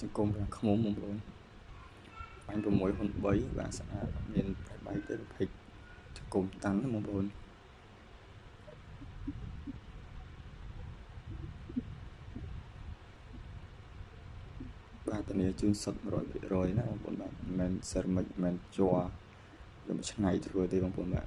ចង្គមខាងខ្មុំបងប្អូនបាញ់6ហ៊ុន3បាទស្អាតមានប្រៃបែកទេភេកចង្គមតាន់បងប្អូនបាទធានាជូនសុទ្ធ100%ណាបងប្អូនបាទមិនមែនសេរ៉ាមិចមិនមែនជ័រយកមកឆ្នៃធ្វើទេបងប្អូនបាទ